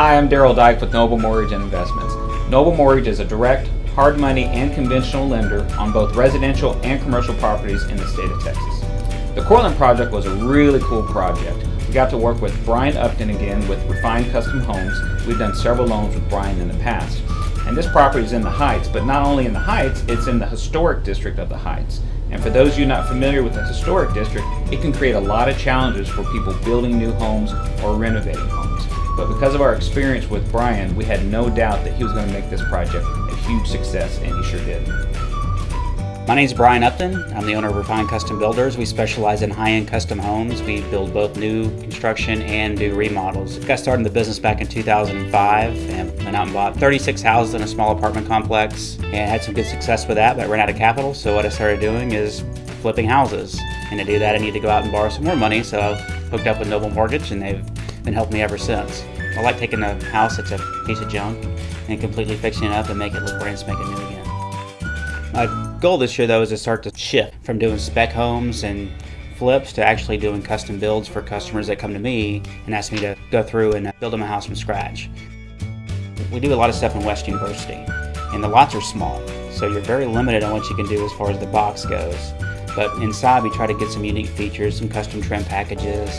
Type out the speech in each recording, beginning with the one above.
Hi, I'm Daryl Dyke with Noble Mortgage and Investments. Noble Mortgage is a direct, hard money, and conventional lender on both residential and commercial properties in the state of Texas. The Cortland project was a really cool project. We got to work with Brian Upton again with Refined Custom Homes. We've done several loans with Brian in the past. And this property is in the Heights, but not only in the Heights, it's in the historic district of the Heights. And for those of you not familiar with the historic district, it can create a lot of challenges for people building new homes or renovating homes. But because of our experience with Brian, we had no doubt that he was going to make this project a huge success, and he sure did. My name is Brian Upton. I'm the owner of Refined Custom Builders. We specialize in high-end custom homes. We build both new construction and do remodels. Got started in the business back in 2005 and went out and bought 36 houses in a small apartment complex and had some good success with that, but ran out of capital. So what I started doing is flipping houses. And to do that, I need to go out and borrow some more money. So I hooked up with Noble Mortgage and they've been helping me ever since. I like taking a house that's a piece of junk and completely fixing it up and make it look brand spanking new again. My goal this year though is to start to shift from doing spec homes and flips to actually doing custom builds for customers that come to me and ask me to go through and uh, build them a house from scratch. We do a lot of stuff in West University and the lots are small so you're very limited on what you can do as far as the box goes. But inside we try to get some unique features, some custom trim packages,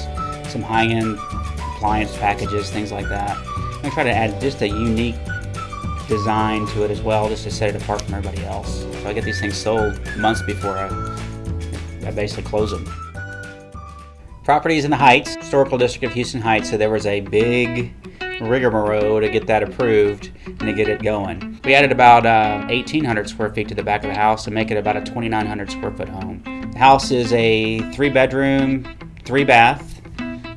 some high-end appliance packages, things like that. I try to add just a unique design to it as well, just to set it apart from everybody else. So I get these things sold months before I, I basically close them. Properties in the Heights, Historical District of Houston Heights, so there was a big rigmarole to get that approved and to get it going. We added about uh, 1,800 square feet to the back of the house to make it about a 2,900 square foot home. The house is a three bedroom, three bath,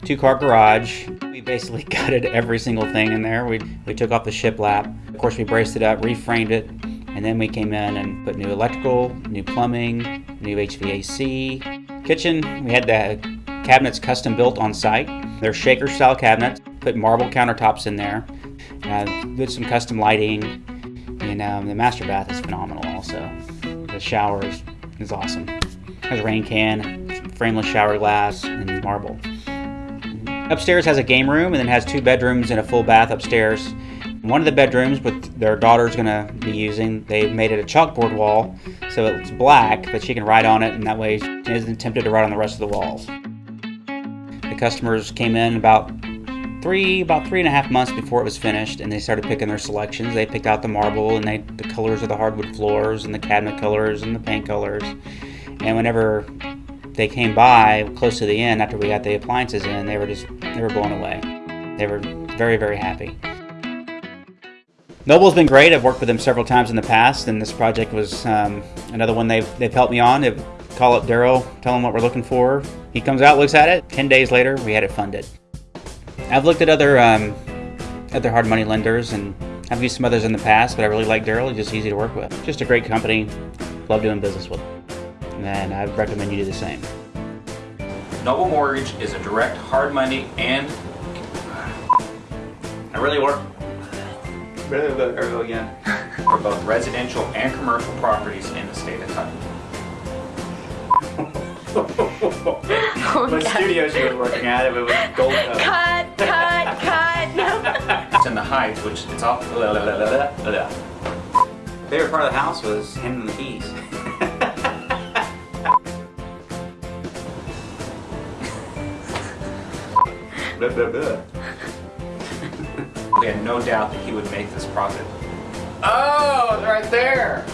two car garage. Basically gutted every single thing in there. We, we took off the shiplap. Of course, we braced it up, reframed it, and then we came in and put new electrical, new plumbing, new HVAC. Kitchen, we had the cabinets custom built on site. They're shaker style cabinets, put marble countertops in there, uh, did some custom lighting, and um, the master bath is phenomenal also. The shower is, is awesome. Has a rain can, frameless shower glass, and marble. Upstairs has a game room and then has two bedrooms and a full bath upstairs. One of the bedrooms, with their daughter's to be using, they made it a chalkboard wall, so it's black, but she can write on it, and that way she isn't tempted to write on the rest of the walls. The customers came in about three, about three and a half months before it was finished, and they started picking their selections. They picked out the marble and they, the colors of the hardwood floors and the cabinet colors and the paint colors. And whenever they came by close to the end after we got the appliances in, they were just they were blown away. They were very very happy. Noble's been great. I've worked with them several times in the past, and this project was um, another one they've they've helped me on. They've call up Daryl, tell him what we're looking for. He comes out, looks at it. Ten days later, we had it funded. I've looked at other um, other hard money lenders, and I've used some others in the past, but I really like Daryl. He's just easy to work with. Just a great company. Love doing business with him. And I recommend you do the same. Noble Mortgage is a direct hard money and I really work again for both residential and commercial properties in the state of Kentucky. Oh, My God. studio she was working at it, it was gold covered. Cut, cut, cut. No. It's in the Heights, which it's off. Favorite part of the house was him and the keys. We had no doubt that he would make this profit. Oh, it's right there.